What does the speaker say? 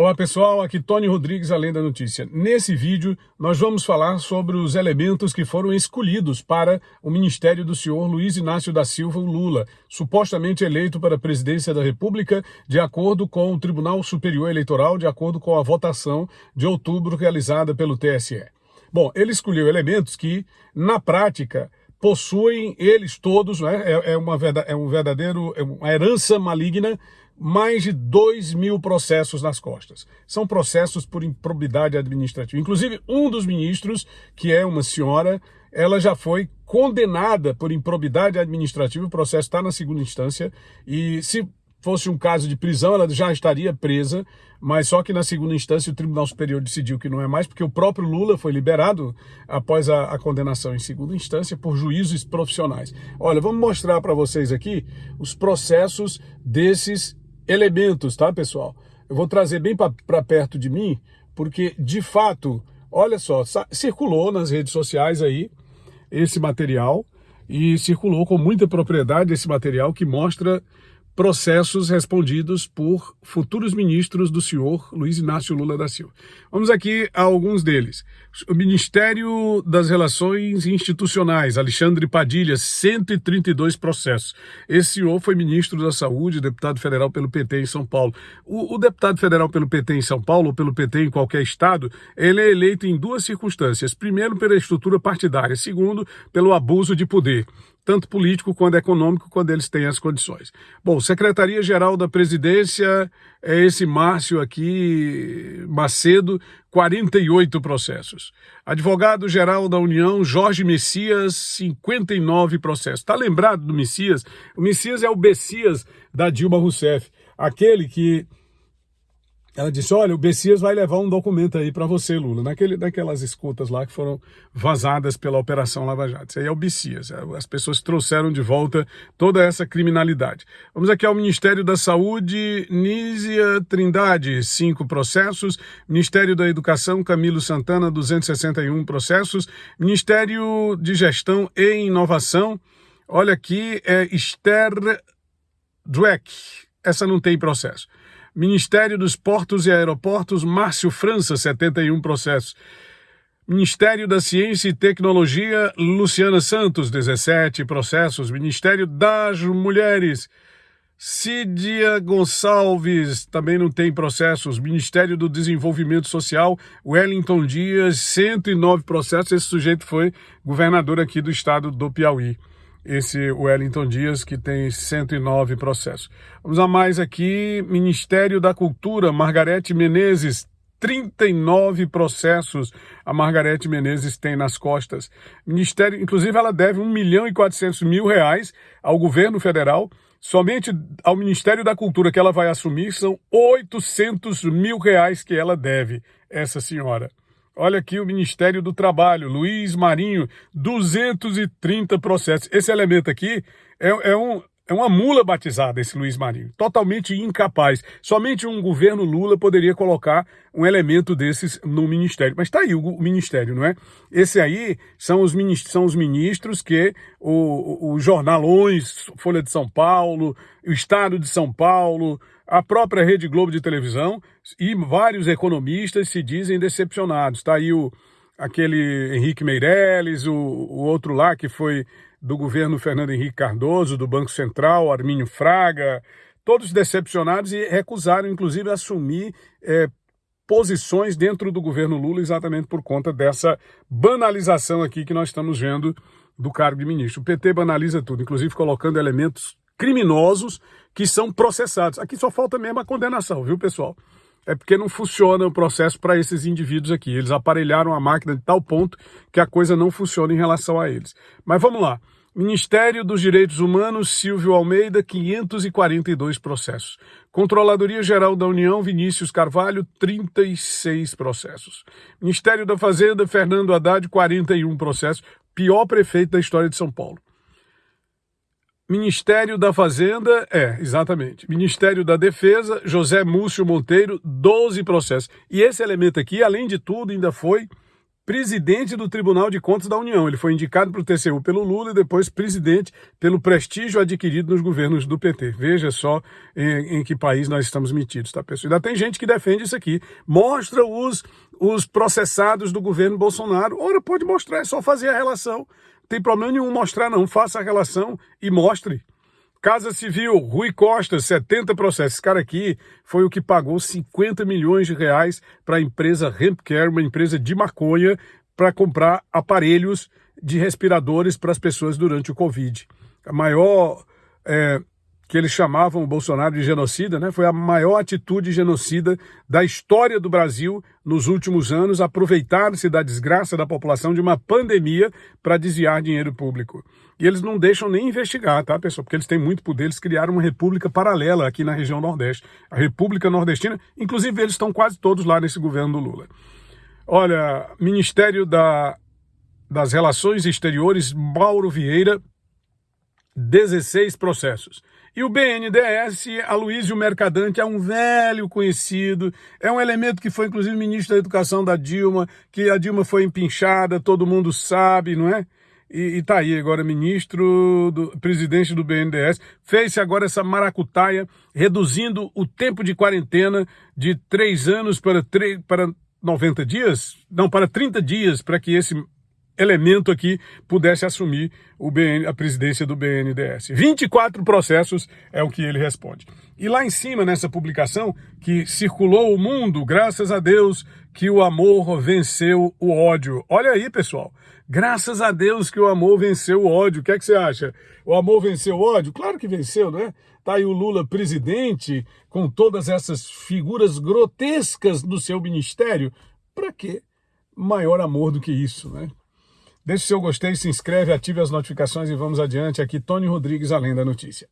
Olá pessoal, aqui Tony Rodrigues, Além da Notícia. Nesse vídeo nós vamos falar sobre os elementos que foram escolhidos para o ministério do senhor Luiz Inácio da Silva Lula, supostamente eleito para a presidência da República de acordo com o Tribunal Superior Eleitoral, de acordo com a votação de outubro realizada pelo TSE. Bom, ele escolheu elementos que, na prática, possuem eles todos, né? é, é, uma, é um verdadeiro, é uma herança maligna mais de 2 mil processos nas costas. São processos por improbidade administrativa. Inclusive, um dos ministros, que é uma senhora, ela já foi condenada por improbidade administrativa. O processo está na segunda instância e se fosse um caso de prisão, ela já estaria presa, mas só que na segunda instância o Tribunal Superior decidiu que não é mais, porque o próprio Lula foi liberado após a, a condenação em segunda instância por juízos profissionais. Olha, vamos mostrar para vocês aqui os processos desses elementos, tá, pessoal? Eu vou trazer bem para perto de mim, porque, de fato, olha só, circulou nas redes sociais aí esse material e circulou com muita propriedade esse material que mostra processos respondidos por futuros ministros do senhor Luiz Inácio Lula da Silva. Vamos aqui a alguns deles. O Ministério das Relações Institucionais, Alexandre Padilha, 132 processos. Esse senhor foi ministro da Saúde, deputado federal pelo PT em São Paulo. O, o deputado federal pelo PT em São Paulo, ou pelo PT em qualquer estado, ele é eleito em duas circunstâncias. Primeiro, pela estrutura partidária. Segundo, pelo abuso de poder tanto político quanto econômico, quando eles têm as condições. Bom, Secretaria-Geral da Presidência é esse Márcio aqui, Macedo, 48 processos. Advogado-Geral da União, Jorge Messias, 59 processos. Está lembrado do Messias? O Messias é o Bessias da Dilma Rousseff, aquele que ela disse, olha, o Bessias vai levar um documento aí para você, Lula, naquele, naquelas escutas lá que foram vazadas pela Operação Lava Jato. Isso aí é o Bessias. É, as pessoas trouxeram de volta toda essa criminalidade. Vamos aqui ao Ministério da Saúde, Nízia Trindade, cinco processos. Ministério da Educação, Camilo Santana, 261 processos. Ministério de Gestão e Inovação, olha aqui, é Esther Dweck. Essa não tem processo. Ministério dos Portos e Aeroportos, Márcio França, 71 processos. Ministério da Ciência e Tecnologia, Luciana Santos, 17 processos. Ministério das Mulheres, Cídia Gonçalves, também não tem processos. Ministério do Desenvolvimento Social, Wellington Dias, 109 processos. Esse sujeito foi governador aqui do estado do Piauí esse Wellington Dias, que tem 109 processos. Vamos a mais aqui, Ministério da Cultura, Margarete Menezes, 39 processos a Margarete Menezes tem nas costas. Ministério, inclusive ela deve 1 milhão e 400 mil reais ao governo federal. Somente ao Ministério da Cultura que ela vai assumir são 800 mil reais que ela deve, essa senhora. Olha aqui o Ministério do Trabalho, Luiz Marinho, 230 processos. Esse elemento aqui é, é, um, é uma mula batizada, esse Luiz Marinho. Totalmente incapaz. Somente um governo Lula poderia colocar um elemento desses no Ministério. Mas está aí o, Ministério, não é? Esse aí são os, ministros, são os ministros que o, o, o Jornalões, Folha de São Paulo, o Estado de São Paulo, a própria Rede Globo de televisão e vários economistas se dizem decepcionados. Está aí o, aquele Henrique Meirelles, o, o, outro lá que foi do governo Fernando Henrique Cardoso, do Banco Central, Armínio Fraga, todos decepcionados e recusaram, inclusive, assumir é, posições dentro do governo Lula exatamente por conta dessa banalização aqui que nós estamos vendo do cargo de ministro. O PT banaliza tudo, inclusive colocando elementos criminosos que são processados. Aqui só falta mesmo a condenação, viu, pessoal? É porque não funciona o processo para esses indivíduos aqui. Eles aparelharam a máquina de tal ponto que a coisa não funciona em relação a eles. Mas vamos lá. Ministério dos Direitos Humanos, Silvio Almeida, 542 processos. Controladoria Geral da União, Vinícius Carvalho, 36 processos. Ministério da Fazenda, Fernando Haddad, 41 processos. Pior prefeito da história de São Paulo. Ministério da Fazenda, é, exatamente. Ministério da Defesa, José Múcio Monteiro, 12 processos. E esse elemento aqui, além de tudo, ainda foi presidente do Tribunal de Contas da União. Ele foi indicado para o TCU pelo Lula e depois presidente pelo prestígio adquirido nos governos do PT. Veja só em, em que país nós estamos metidos, tá, pessoal? Ainda tem gente que defende isso aqui. Mostra os, os processados do governo Bolsonaro. Ora, pode mostrar, é só fazer a relação. Tem problema nenhum mostrar, não. Faça a relação e mostre. Casa Civil, Rui Costa, 70 processos. Esse cara aqui foi o que pagou 50 milhões de reais para a empresa Hempcare, uma empresa de maconha, para comprar aparelhos de respiradores para as pessoas durante o Covid. A maior é, que eles chamavam o Bolsonaro de genocida, né? Foi a maior atitude genocida da história do Brasil nos últimos anos, aproveitar-se da desgraça da população de uma pandemia para desviar dinheiro público. E eles não deixam nem investigar, tá, pessoal? Porque eles têm muito poder, eles criaram uma república paralela aqui na região Nordeste, a República Nordestina, inclusive eles estão quase todos lá nesse governo do Lula. Olha, Ministério da, das Relações Exteriores, Mauro Vieira, 16 processos. E o BNDES, Aloysio Mercadante, é um velho conhecido, é um elemento que foi inclusive ministro da Educação da Dilma, que a Dilma foi empinchada, todo mundo sabe, não é? E, e tá aí agora ministro, do, presidente do BNDES, fez-se agora essa maracutaia, reduzindo o tempo de quarentena de três anos para, para 90 dias, não, para 30 dias, para que esse elemento aqui pudesse assumir o BN, a presidência do BNDES. 24 processos é o que ele responde. E lá em cima, nessa publicação, que circulou o mundo, graças a Deus que o amor venceu o ódio. Olha aí, pessoal. Graças a Deus que o amor venceu o ódio. O que é que você acha? O amor venceu o ódio? Claro que venceu, né? Tá aí o Lula presidente, com todas essas figuras grotescas do seu ministério. Para quê? Maior amor do que isso, né? Deixe seu gostei, se inscreve, ative as notificações e vamos adiante. Aqui Tony Rodrigues, Além da Notícia.